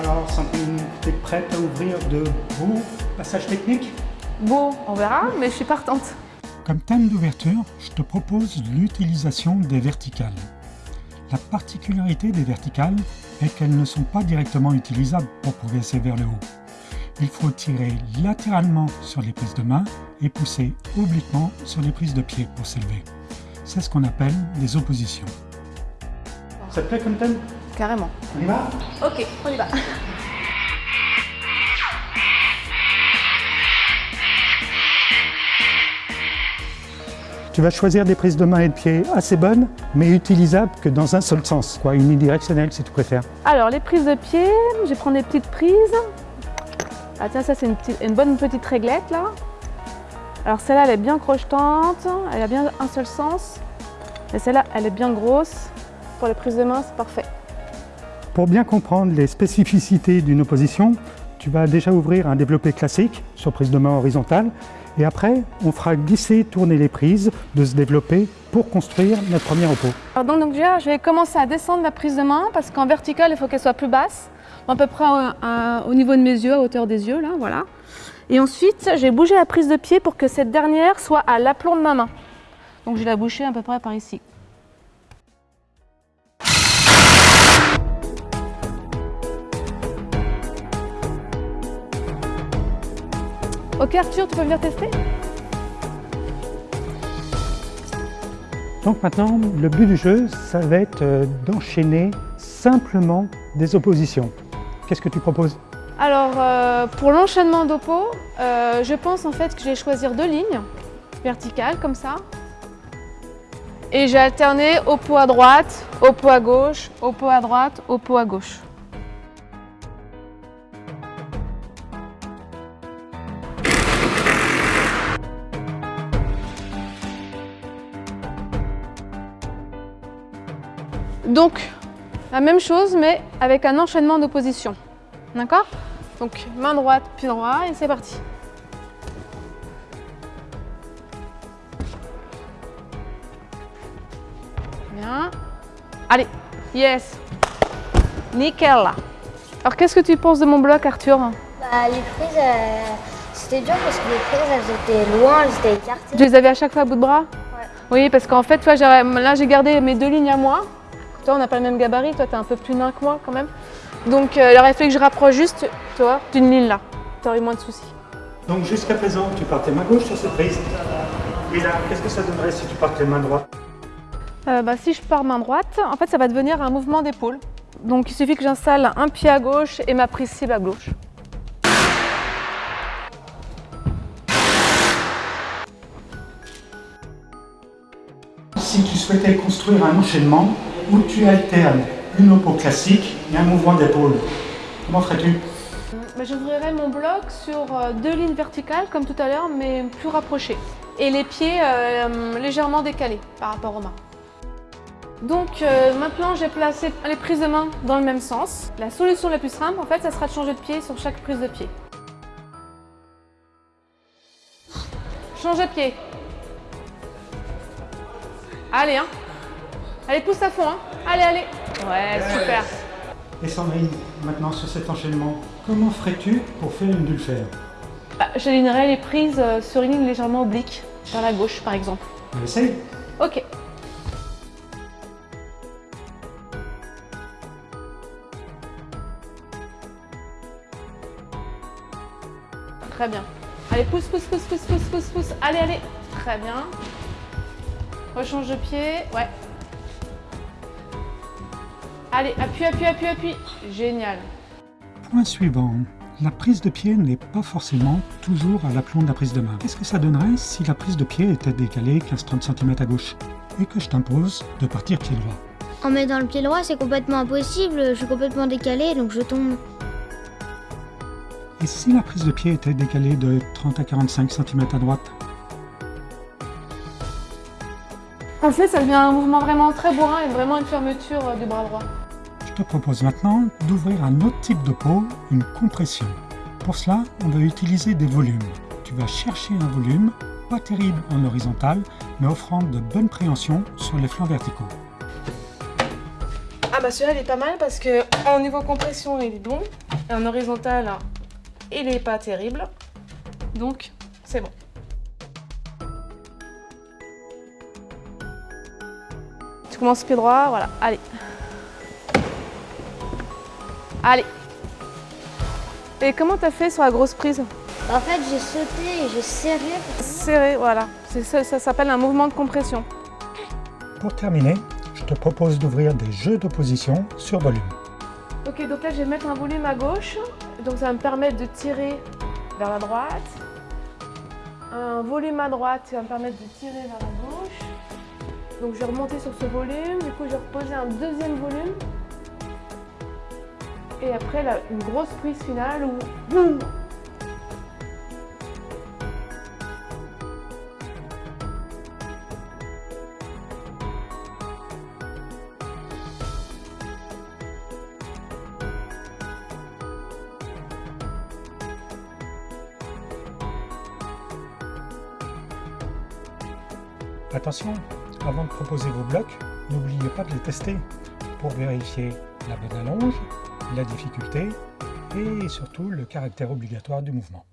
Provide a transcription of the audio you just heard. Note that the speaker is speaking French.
Alors, Sandrine, tu es prête à ouvrir de beaux passages techniques Bon, on verra, mais je suis partante. Comme thème d'ouverture, je te propose l'utilisation des verticales. La particularité des verticales est qu'elles ne sont pas directement utilisables pour progresser vers le haut. Il faut tirer latéralement sur les prises de main et pousser obliquement sur les prises de pied pour s'élever. C'est ce qu'on appelle des oppositions. Ça te plaît comme thème? Carrément. On y va? Ok, on y va. Tu vas choisir des prises de main et de pied assez bonnes, mais utilisables que dans un seul sens, quoi, unidirectionnelle si tu préfères. Alors, les prises de pied, je vais prendre des petites prises. Ah tiens, ça c'est une, une bonne petite réglette là. Alors celle-là, elle est bien crochetante, elle a bien un seul sens. Et celle-là, elle est bien grosse. Pour les prises de main, c'est parfait. Pour bien comprendre les spécificités d'une opposition, tu vas déjà ouvrir un développé classique sur prise de main horizontale et après, on fera glisser, tourner les prises de ce développé pour construire notre premier repos. Alors déjà, je vais commencer à descendre ma prise de main parce qu'en verticale, il faut qu'elle soit plus basse, à peu près à- à- au niveau de mes yeux, à hauteur des yeux, là, voilà. Et ensuite, j'ai bougé la prise de pied pour que cette dernière soit à l'aplomb de ma main. Donc je vais la boucher à peu près par ici. Ok Arthur, tu peux venir tester Donc maintenant, le but du jeu, ça va être euh, d'enchaîner simplement des oppositions. Qu'est-ce que tu proposes? Alors, euh, pour l'enchaînement d'oppo, euh, je pense en fait que je vais choisir deux lignes verticales comme ça. Et j'ai alterné oppo à droite, oppo à gauche, oppo à droite, oppo à gauche. Donc, la même chose, mais avec un enchaînement d'opposition. D'accord? Donc, main droite, pied droit, et c'est parti. Bien. Allez, yes. Nickel. Alors, qu'est-ce que tu penses de mon bloc, Arthur? Bah, les prises, euh, c'était dur parce que les prises, elles étaient loin, elles étaient écartées. Tu les avais à chaque fois à bout de bras? Oui, parce qu'en fait, toi, là, j'ai gardé mes deux lignes à moi. Toi, on n'a pas le même gabarit. Toi, tu es un peu plus nain que moi quand même. Donc, euh, il aurait fallu que je rapproche juste, toi, d'une ligne là. Tu aurais eu moins de soucis. Donc jusqu'à présent, tu partais main gauche sur cette prise. Et là, qu'est-ce que ça donnerait si tu partais main droite Euh, bah, si je pars main droite, en fait, ça va devenir un mouvement d'épaule. Donc, il suffit que j'installe un pied à gauche et ma prise cible à gauche. Si tu souhaitais construire un enchaînement où tu alternes une oppo classique et un mouvement d'épaule, comment ferais-tu? Bah, J'ouvrirai mon bloc sur euh, deux lignes verticales, comme tout à l'heure, mais plus rapprochées. Et les pieds euh, légèrement décalés par rapport aux mains. Donc euh, maintenant, j'ai placé les prises de main dans le même sens. La solution la plus simple, en fait, ça sera de changer de pied sur chaque prise de pied. Change de pied. Allez, hein. Allez, pousse à fond, hein. Allez, allez. Ouais, super. Et Sandrine, maintenant sur cet enchaînement, comment ferais-tu pour faire une dulfère Bah, J'alignerai les prises euh, sur une ligne légèrement oblique, vers la gauche par exemple. On essaye? Ok. Très bien. Allez, pousse, pousse, pousse, pousse, pousse, pousse, pousse. Allez, allez. Très bien. Rechange de pied. Ouais. Allez, appuie, appuie, appuie, appuie. Génial. Point suivant. La prise de pied n'est pas forcément toujours à l'aplomb de la prise de main. Qu'est-ce que ça donnerait si la prise de pied était décalée 15-30 cm à gauche et que je t'impose de partir pied droit? En mettant le pied droit, c'est complètement impossible. Je suis complètement décalée, donc je tombe. Et si la prise de pied était décalée de 30 à 45 cm à droite? En fait, ça devient un mouvement vraiment très bourrin et vraiment une fermeture du bras droit. Propose maintenant d'ouvrir un autre type de peau, une compression. Pour cela, on va utiliser des volumes. Tu vas chercher un volume, pas terrible en horizontal, mais offrant de bonnes préhensions sur les flancs verticaux. Ah bah celui-là il est pas mal parce que en niveau compression il est bon. Et en horizontal il est pas terrible. Donc c'est bon. Tu commences pied droit, voilà, allez. Allez. Et comment t'as fait sur la grosse prise En fait, j'ai sauté et j'ai serré. Serré, voilà. Ça, ça s'appelle un mouvement de compression. Pour terminer, je te propose d'ouvrir des jeux de position sur volume. Ok, donc là je vais mettre un volume à gauche, donc ça va me permettre de tirer vers la droite. Un volume à droite qui va me permettre de tirer vers la gauche. Donc je vais remonter sur ce volume, du coup je vais reposer un deuxième volume. Et après là, une grosse prise finale où boum! Attention, avant de proposer vos blocs, n'oubliez pas de les tester pour vérifier la bonne allonge, la difficulté et surtout le caractère obligatoire du mouvement.